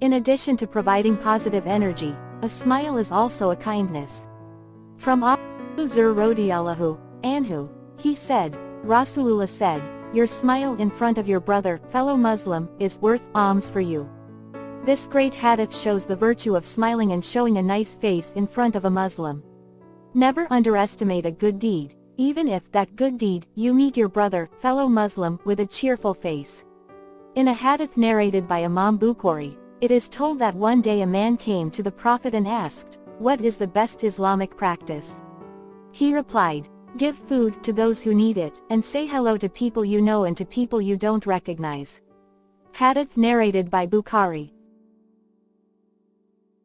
In addition to providing positive energy, a smile is also a kindness. From Abu Zur Anhu, he said, Rasulullah said, your smile in front of your brother, fellow Muslim, is worth alms for you. This great hadith shows the virtue of smiling and showing a nice face in front of a Muslim. Never underestimate a good deed, even if that good deed, you meet your brother, fellow Muslim, with a cheerful face. In a hadith narrated by Imam Bukhari, it is told that one day a man came to the Prophet and asked, What is the best Islamic practice? He replied, Give food to those who need it, and say hello to people you know and to people you don't recognize. Hadith narrated by Bukhari.